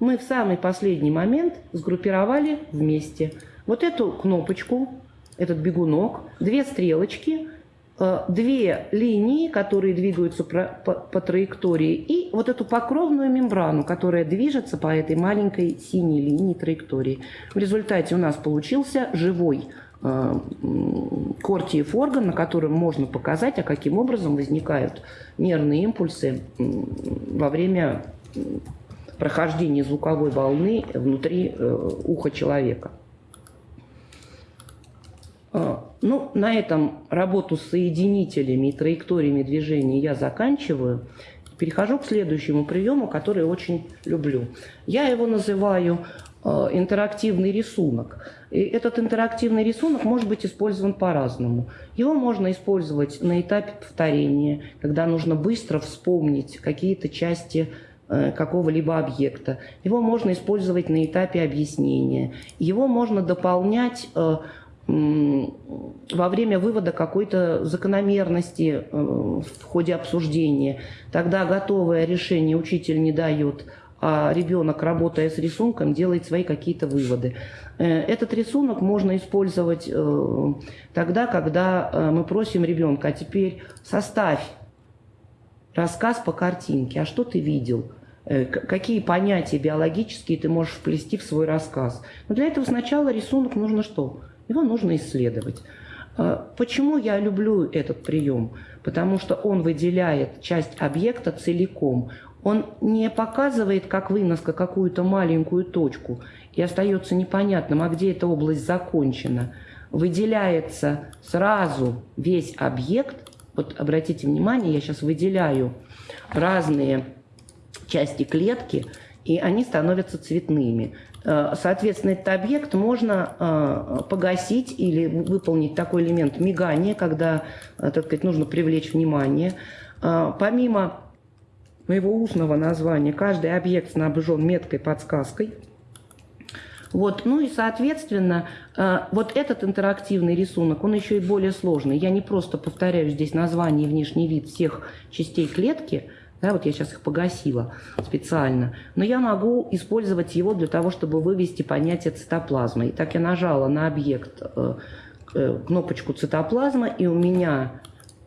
мы в самый последний момент сгруппировали вместе. Вот эту кнопочку, этот бегунок, две стрелочки – Э, две линии, которые двигаются по траектории, и вот эту покровную мембрану, которая движется по этой маленькой синей линии траектории. В результате у нас получился живой э, кортиев орган, на котором можно показать, а каким образом возникают нервные импульсы во время прохождения звуковой волны внутри э, уха человека. А, ну, на этом работу с соединителями и траекториями движения я заканчиваю. Перехожу к следующему приему, который очень люблю. Я его называю э, интерактивный рисунок. И этот интерактивный рисунок может быть использован по-разному. Его можно использовать на этапе повторения, когда нужно быстро вспомнить какие-то части э, какого-либо объекта. Его можно использовать на этапе объяснения. Его можно дополнять э, во время вывода какой-то закономерности э, в ходе обсуждения. Тогда готовое решение учитель не дает, а ребенок, работая с рисунком, делает свои какие-то выводы. Э, этот рисунок можно использовать э, тогда, когда мы просим ребенка, а теперь составь рассказ по картинке, а что ты видел? Какие понятия биологические ты можешь вплести в свой рассказ? Но для этого сначала рисунок нужно что? Его нужно исследовать. А, почему я люблю этот прием? Потому что он выделяет часть объекта целиком. Он не показывает, как выноска, какую-то маленькую точку, и остается непонятным, а где эта область закончена. Выделяется сразу весь объект. Вот обратите внимание, я сейчас выделяю разные части клетки, и они становятся цветными. Э, соответственно, этот объект можно э, погасить или выполнить такой элемент мигания, когда, э, так сказать, нужно привлечь внимание. Помимо моего устного названия, каждый объект снабжен меткой подсказкой. Вот. Ну и, соответственно, вот этот интерактивный рисунок, он еще и более сложный. Я не просто повторяю здесь название и внешний вид всех частей клетки – да, вот я сейчас их погасила специально. Но я могу использовать его для того, чтобы вывести понятие цитоплазмы. И так я нажала на объект э, э, кнопочку цитоплазма, и у меня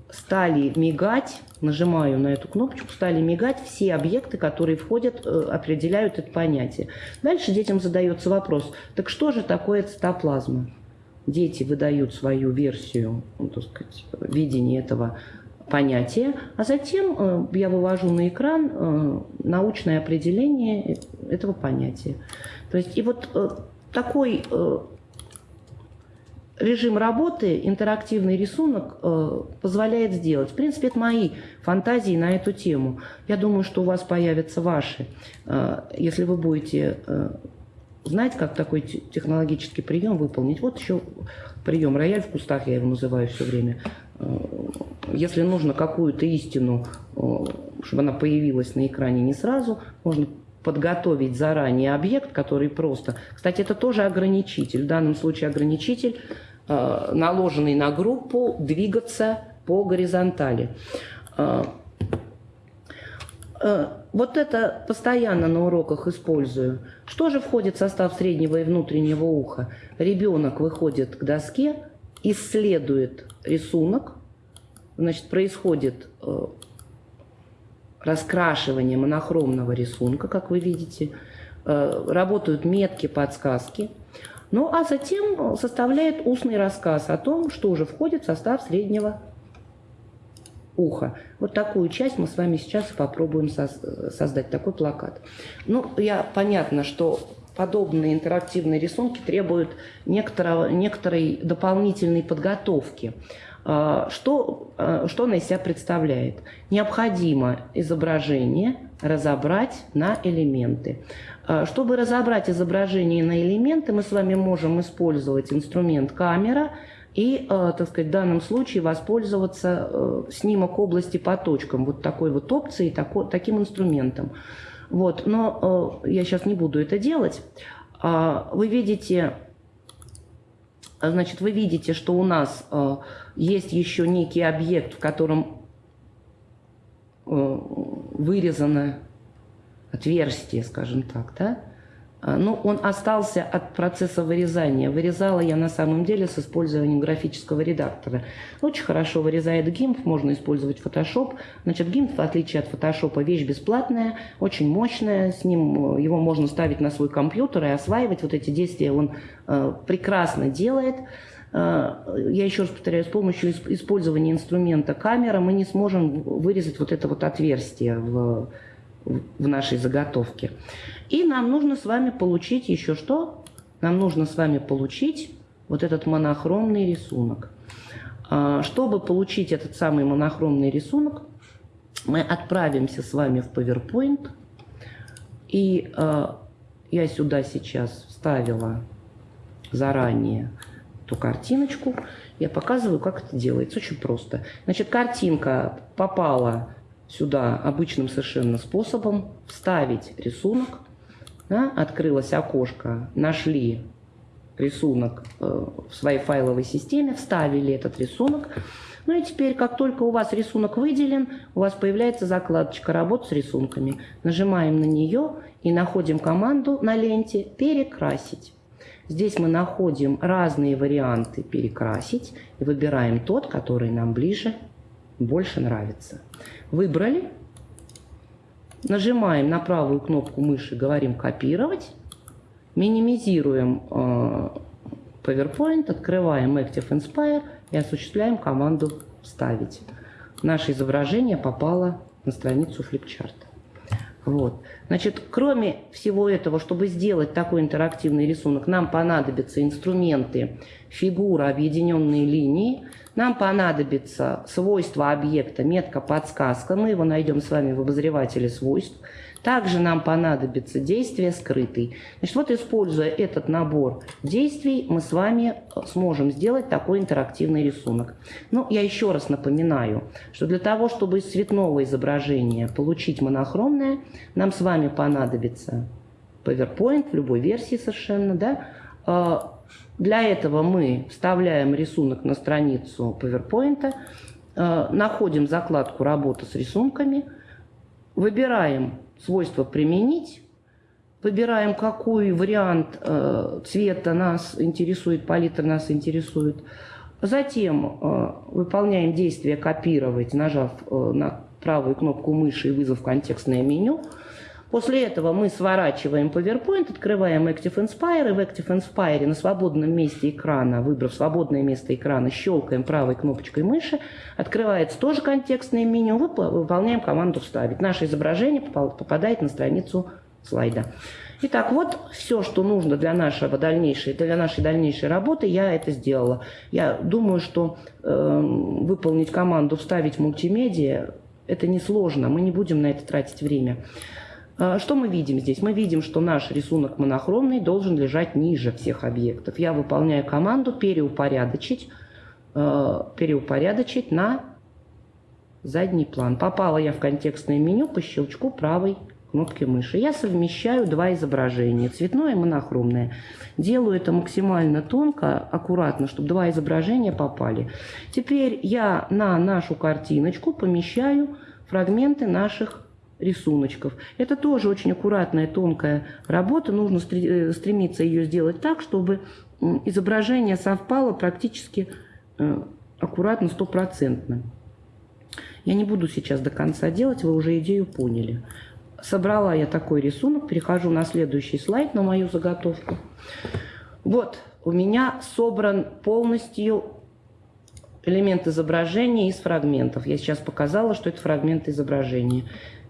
стали мигать, нажимаю на эту кнопочку, стали мигать все объекты, которые входят, э, определяют это понятие. Дальше детям задается вопрос, так что же такое цитоплазма? Дети выдают свою версию, ну, так сказать, видения этого понятие, а затем э, я вывожу на экран э, научное определение этого понятия. То есть и вот э, такой режим работы, интерактивный рисунок позволяет сделать. В принципе, это мои фантазии на эту тему. Я думаю, что у вас появятся ваши. Если вы будете знать, как такой технологический прием выполнить. Вот еще прием рояль в кустах, я его называю все время. Если нужно какую-то истину, э, чтобы она появилась на экране не сразу, можно подготовить заранее объект, который просто... Кстати, это тоже ограничитель. В данном случае ограничитель, э, наложенный на группу, двигаться по горизонтали. Э, вот это постоянно на уроках использую. Что же входит в состав среднего и внутреннего уха? Ребенок выходит к доске, исследует рисунок, значит, происходит э, раскрашивание монохромного рисунка, как вы видите, э, работают метки, подсказки. Ну, а затем составляет устный рассказ о том, что уже входит в состав среднего уха. Вот такую часть мы с вами сейчас попробуем создать, такой плакат. Ну, я понятно, что подобные интерактивные рисунки требуют некоторого, некоторой дополнительной подготовки. А, что, а, что она из себя представляет? Необходимо изображение разобрать на элементы. А, чтобы разобрать изображение на элементы, мы с вами можем использовать инструмент камера и, так сказать, в данном случае воспользоваться снимок области по точкам, вот такой вот опцией, таким инструментом. Вот, но я сейчас не буду это делать. Вы видите, значит, вы видите, что у нас есть еще некий объект, в котором э, вырезано отверстие, скажем так, да? А, ну, он остался от процесса вырезания. Вырезала я на самом деле с использованием графического редактора. Очень хорошо вырезает GIMP, можно использовать Photoshop. Значит, GIMP, в отличие от Photoshop, вещь бесплатная, очень мощная. С ним э, его можно ставить на свой компьютер и осваивать. Вот эти действия он э, прекрасно делает. А, я еще раз повторяю, с помощью использования инструмента камера мы не сможем вырезать вот это вот отверстие в, в нашей заготовке. И нам нужно с вами получить еще что? Нам нужно с вами получить вот этот монохромный рисунок. А, чтобы получить этот самый монохромный рисунок, мы отправимся с вами в PowerPoint. И а, я сюда сейчас вставила заранее эту картиночку. Я показываю, как это делается. Очень просто. Значит, картинка попала сюда обычным совершенно способом. Вставить рисунок. Да, открылось окошко, нашли рисунок э, в своей файловой системе, вставили этот рисунок. Ну и теперь, как только у вас рисунок выделен, у вас появляется закладочка «Работа с рисунками». Нажимаем на нее и находим команду на ленте «Перекрасить». Здесь мы находим разные варианты перекрасить и выбираем тот, который нам ближе, больше нравится. Выбрали. Нажимаем на правую кнопку мыши, говорим «Копировать». Минимизируем э, PowerPoint, открываем Active Inspire и осуществляем команду «Вставить». Наше изображение попало на страницу флипчарта. Вот. Значит, кроме всего этого, чтобы сделать такой интерактивный рисунок, нам понадобятся инструменты фигура, объединенные линии. Нам понадобится свойство объекта, метка подсказка. Мы его найдем с вами в обозревателе свойств. Также нам понадобится действие скрытый. Значит, вот используя этот набор действий, мы с вами сможем сделать такой интерактивный рисунок. Ну, я еще раз напоминаю, что для того, чтобы из цветного изображения получить монохромное, нам с вами понадобится PowerPoint в любой версии совершенно, да, а, для этого мы вставляем рисунок на страницу PowerPoint, э, находим закладку «Работа с рисунками», выбираем свойство «Применить», выбираем, какой вариант э, цвета нас интересует, палитра нас интересует. Затем э, выполняем действие «Копировать», нажав на правую кнопку мыши и вызов контекстное меню – После этого мы сворачиваем PowerPoint, открываем Active Inspire, и в Active Inspire на свободном месте экрана, выбрав свободное место экрана, щелкаем правой кнопочкой мыши, открывается тоже контекстное меню, выполняем команду «Вставить». Наше изображение попадает на страницу слайда. Итак, вот все, что нужно для, нашего дальнейшей, для нашей дальнейшей работы, я это сделала. Я думаю, что э, выполнить команду «Вставить мультимедиа» – это несложно, мы не будем на это тратить время. А, что мы видим здесь? Мы видим, что наш рисунок монохромный должен лежать ниже всех объектов. Я выполняю команду переупорядочить, а, переупорядочить на задний план. Попала я в контекстное меню по щелчку правой кнопки мыши. Я совмещаю два изображения, цветное и монохромное. Делаю это максимально тонко, аккуратно, чтобы два изображения попали. Теперь я на нашу картиночку помещаю фрагменты наших рисуночков. Это тоже очень аккуратная, тонкая работа. Нужно э, стремиться ее сделать так, чтобы изображение совпало практически э, аккуратно, стопроцентно. Я не буду сейчас до конца делать, вы уже идею поняли. Собрала я такой рисунок, перехожу на следующий слайд, на мою заготовку. Вот, у меня собран полностью элемент изображения из фрагментов. Я сейчас показала, что это фрагмент изображения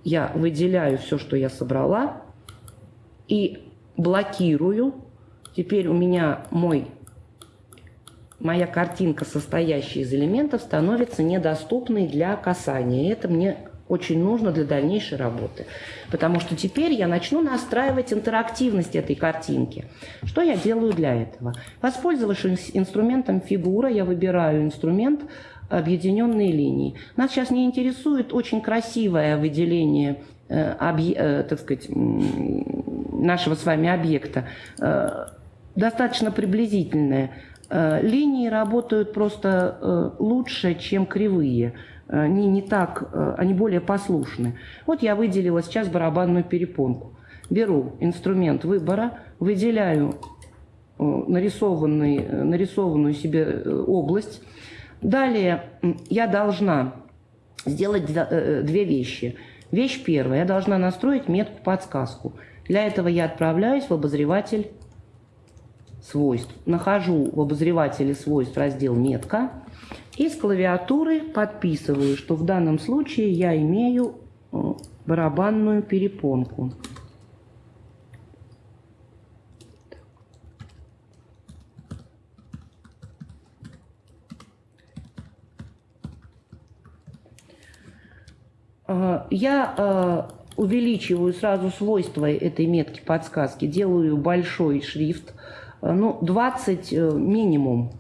я выделяю все, что я собрала, и блокирую. Теперь у меня мой, моя картинка, состоящая из элементов, становится недоступной для касания. Это мне очень нужно для дальнейшей работы. Потому что теперь я начну настраивать интерактивность этой картинки. Что я делаю для этого? Воспользовавшись инструментом фигура, я выбираю инструмент объединенные линии. Нас сейчас не интересует очень красивое выделение э, э, так сказать, нашего с вами объекта, э, достаточно приблизительное. Линии работают просто лучше, чем кривые. Они не так, они более послушны. Вот я выделила сейчас барабанную перепонку. Беру инструмент выбора, выделяю нарисованный, нарисованную себе область, Далее я должна сделать э, две вещи. Вещь первая. Я должна настроить метку-подсказку. Для этого я отправляюсь в обозреватель свойств. Нахожу в обозревателе свойств раздел «Метка» и с клавиатуры подписываю, что в данном случае я имею э, барабанную перепонку. Я э, увеличиваю сразу свойства этой метки подсказки, делаю большой шрифт, э, ну, 20 э, минимум,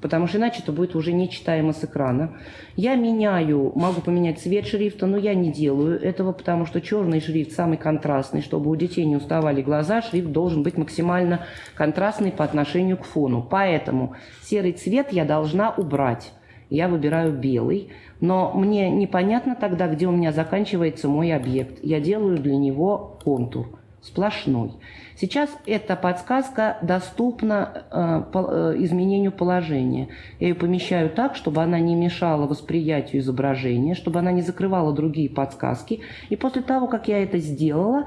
потому что иначе это будет уже нечитаемо с экрана. Я меняю, могу поменять цвет шрифта, но я не делаю этого, потому что черный шрифт самый контрастный. Чтобы у детей не уставали глаза, шрифт должен быть максимально контрастный по отношению к фону. Поэтому серый цвет я должна убрать. Я выбираю белый. Но мне непонятно тогда, где у меня заканчивается мой объект. Я делаю для него контур сплошной. Сейчас эта подсказка доступна э, по, э, изменению положения. Я ее помещаю так, чтобы она не мешала восприятию изображения, чтобы она не закрывала другие подсказки. И после того, как я это сделала,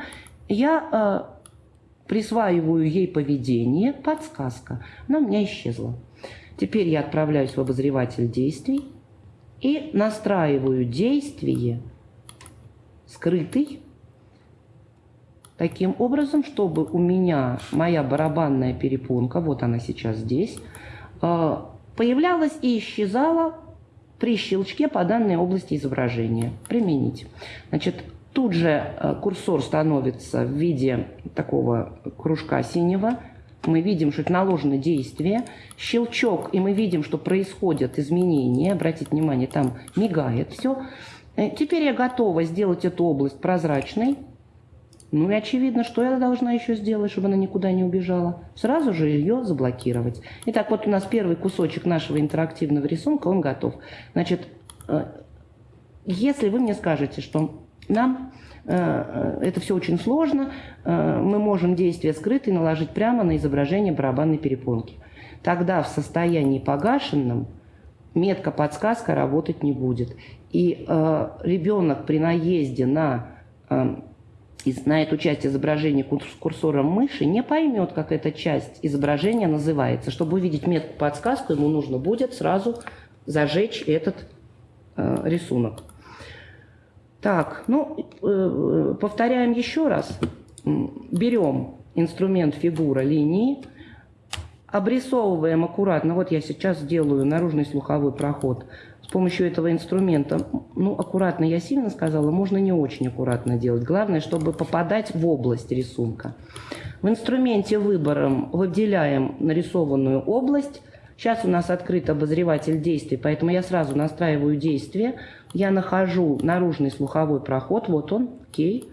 я э, присваиваю ей поведение, подсказка. Она у меня исчезла. Теперь я отправляюсь в обозреватель действий и настраиваю действие скрытый таким образом, чтобы у меня моя барабанная перепонка, вот она сейчас здесь, а, появлялась и исчезала при щелчке по данной области изображения. Применить. Значит, тут же э, курсор становится в виде такого кружка синего. Мы видим, что это наложено действие. Щелчок, и мы видим, что происходят изменения. Обратите внимание, там мигает все. Э, теперь я готова сделать эту область прозрачной. Ну и очевидно, что я должна еще сделать, чтобы она никуда не убежала. Сразу же ее заблокировать. Итак, вот у нас первый кусочек нашего интерактивного рисунка, он готов. Значит, э, если вы мне скажете, что нам это все очень сложно, э, мы можем действие скрытое наложить прямо на изображение барабанной перепонки. Тогда в состоянии погашенном метка-подсказка работать не будет. И ребенок при наезде на на эту часть изображения курсором мыши не поймет, как эта часть изображения называется. Чтобы увидеть метку подсказку, ему нужно будет сразу зажечь этот э, рисунок. Так, ну, э, повторяем еще раз. Берем инструмент фигура линии, обрисовываем аккуратно. Вот я сейчас делаю наружный слуховой проход – помощью этого инструмента, ну, аккуратно я сильно сказала, можно не очень аккуратно делать. Главное, чтобы попадать в область рисунка. В инструменте выбором выделяем нарисованную область. Сейчас у нас открыт обозреватель действий, поэтому я сразу настраиваю действие. Я нахожу наружный слуховой проход, вот он, окей.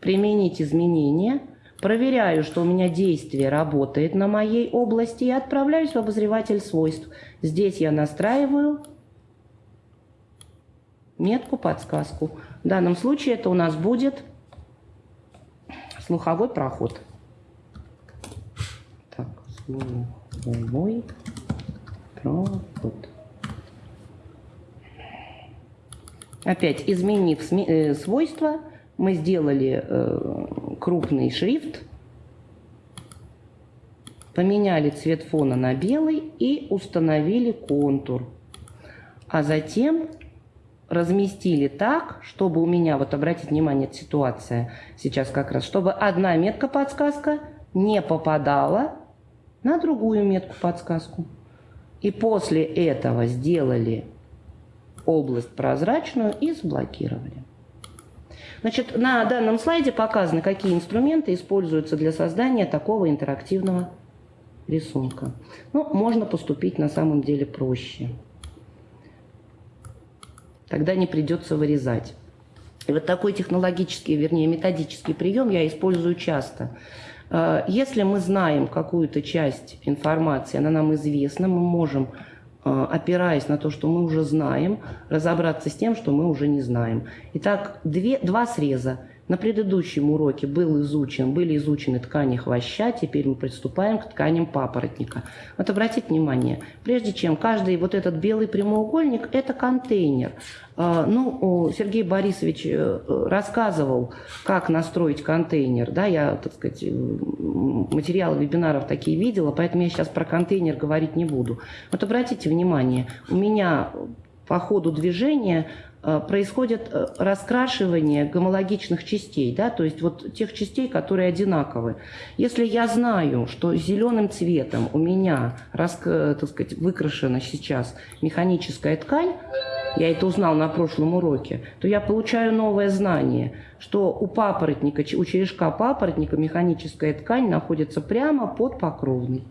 Применить изменения. Проверяю, что у меня действие работает на моей области и отправляюсь в обозреватель свойств. Здесь я настраиваю метку, подсказку. В данном случае это у нас будет слуховой проход. Так, слуховой проход. Опять изменив э, свойства, мы сделали э, крупный шрифт, поменяли цвет фона на белый и установили контур. А затем разместили так, чтобы у меня, вот обратите внимание, ситуация сейчас как раз, чтобы одна метка-подсказка не попадала на другую метку-подсказку. И после этого сделали область прозрачную и заблокировали. Значит, на данном слайде показаны, какие инструменты используются для создания такого интерактивного рисунка. Ну, можно поступить на самом деле проще тогда не придется вырезать. И вот такой технологический, вернее, методический прием я использую часто. Э, если мы знаем какую-то часть информации, она нам известна, мы можем, опираясь на то, что мы уже знаем, разобраться с тем, что мы уже не знаем. Итак, две, два среза. На предыдущем уроке был изучен, были изучены ткани хвоща, теперь мы приступаем к тканям папоротника. Вот обратите внимание, прежде чем каждый вот этот белый прямоугольник – это контейнер. А, ну, Сергей Борисович э, рассказывал, как настроить контейнер. Да, я, так сказать, материалы вебинаров такие видела, поэтому я сейчас про контейнер говорить не буду. Вот обратите внимание, у меня по ходу движения Э, происходит э, раскрашивание гомологичных частей, да, то есть вот тех частей, которые одинаковы. Если я знаю, что зеленым цветом у меня э, так сказать, выкрашена сейчас механическая ткань, я это узнал на прошлом уроке, то я получаю новое знание, что у папоротника, у черешка папоротника механическая ткань находится прямо под покровной.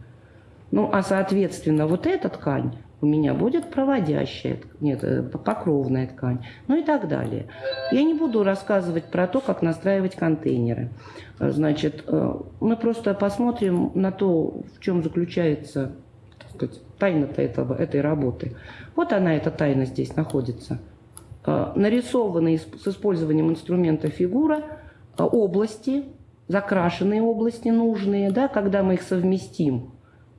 Ну, а соответственно, вот эта ткань у меня будет проводящая, нет, э, покровная ткань, ну и так далее. Я не буду рассказывать про то, как настраивать контейнеры. Э, значит, э, мы просто посмотрим на то, в чем заключается сказать, тайна-то этого, этой работы. Вот она, эта тайна здесь находится. Нарисованные с использованием инструмента фигура области, закрашенные области нужные, да, когда мы их совместим,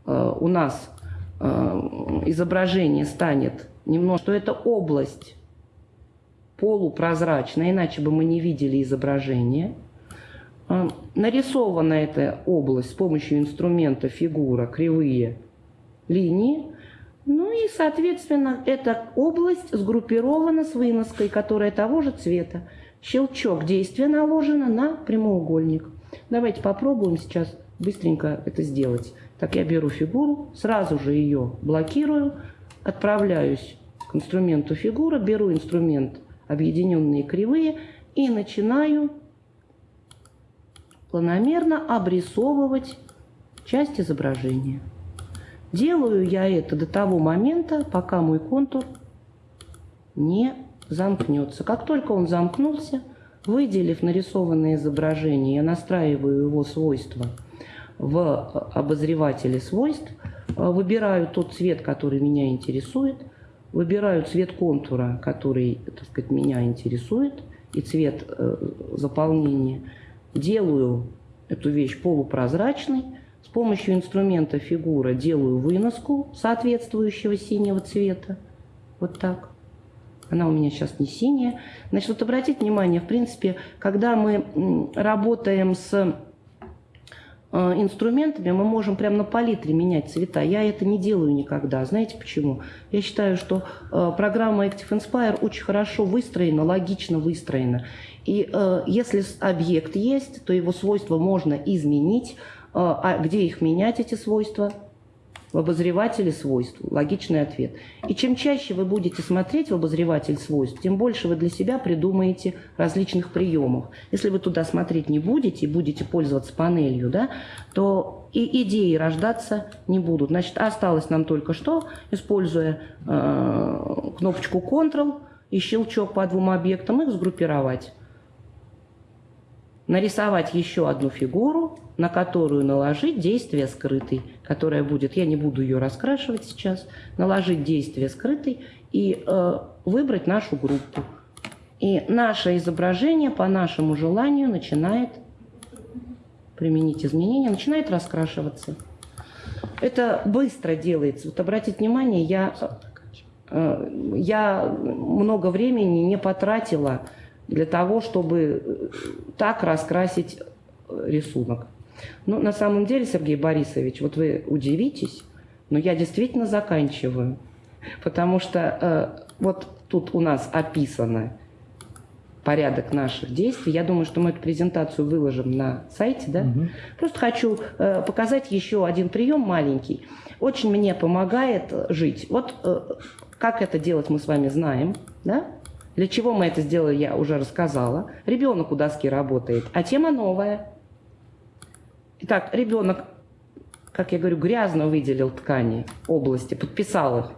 у нас Э, изображение станет немножко, что это область полупрозрачная, иначе бы мы не видели изображение. Э, нарисована эта область с помощью инструмента фигура, кривые линии. Ну и, соответственно, эта область сгруппирована с выноской, которая того же цвета. Щелчок действия наложено на прямоугольник. Давайте попробуем сейчас быстренько это сделать. Так, я беру фигуру, сразу же ее блокирую, отправляюсь к инструменту фигура, беру инструмент объединенные кривые и начинаю планомерно обрисовывать часть изображения. Делаю я это до того момента, пока мой контур не замкнется. Как только он замкнулся, выделив нарисованное изображение, я настраиваю его свойства в обозревателе свойств, выбираю тот цвет, который меня интересует, выбираю цвет контура, который, так сказать, меня интересует, и цвет э, заполнения, делаю эту вещь полупрозрачной, с помощью инструмента фигура делаю выноску соответствующего синего цвета, вот так. Она у меня сейчас не синяя. Значит, вот обратите внимание, в принципе, когда мы работаем с Э, инструментами мы можем прямо на палитре менять цвета. Я это не делаю никогда. Знаете почему? Я считаю, что э, программа Active Inspire очень хорошо выстроена, логично выстроена. И э, если объект есть, то его свойства можно изменить. А где их менять, эти свойства? В обозревателе свойств. Логичный ответ. И чем чаще вы будете смотреть в обозреватель свойств, тем больше вы для себя придумаете различных приемов. Если вы туда смотреть не будете и будете пользоваться панелью, да, то и идеи рождаться не будут. Значит, осталось нам только что, используя э, кнопочку Ctrl и щелчок по двум объектам, их сгруппировать нарисовать еще одну фигуру, на которую наложить действие скрытый, которая будет, я не буду ее раскрашивать сейчас, наложить действие скрытый и э, выбрать нашу группу. И наше изображение по нашему желанию начинает применить изменения, начинает раскрашиваться. Это быстро делается. Вот обратите внимание, я, э, я много времени не потратила для того, чтобы э, так раскрасить э, рисунок. Ну, на самом деле, Сергей Борисович, вот вы удивитесь, но я действительно заканчиваю. Потому что э, вот тут у нас описано порядок наших действий. Я думаю, что мы эту презентацию выложим на сайте. Да? Угу. Просто хочу э, показать еще один прием маленький. Очень мне помогает жить. Вот э, как это делать мы с вами знаем. Да? Для чего мы это сделали, я уже рассказала. Ребенок у доски работает, а тема новая. Итак, ребенок, как я говорю, грязно выделил ткани области, подписал их.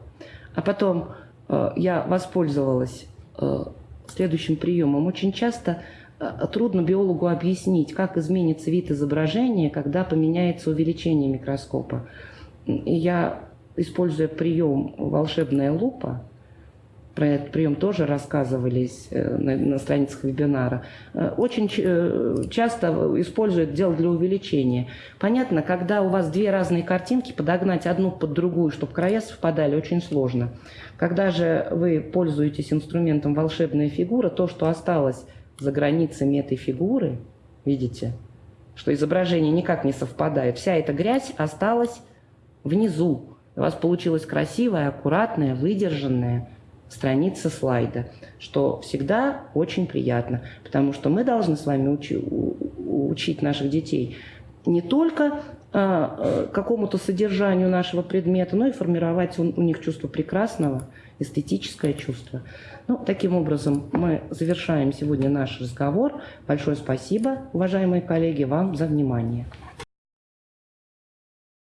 А потом э, я воспользовалась э, следующим приемом. Очень часто э, трудно биологу объяснить, как изменится вид изображения, когда поменяется увеличение микроскопа. И я, используя прием волшебная лупа, про этот прием тоже рассказывались э, на, на страницах вебинара, э, очень э, часто используют дело для увеличения. Понятно, когда у вас две разные картинки, подогнать одну под другую, чтобы края совпадали, очень сложно. Когда же вы пользуетесь инструментом волшебная фигура, то, что осталось за границами этой фигуры, видите, что изображение никак не совпадает, вся эта грязь осталась внизу. У вас получилось красивое, аккуратное, выдержанное, страница слайда, что всегда очень приятно, потому что мы должны с вами учи, учить наших детей не только а, а, какому-то содержанию нашего предмета, но и формировать у, у них чувство прекрасного, эстетическое чувство. Ну, таким образом, мы завершаем сегодня наш разговор. Большое спасибо, уважаемые коллеги, вам за внимание.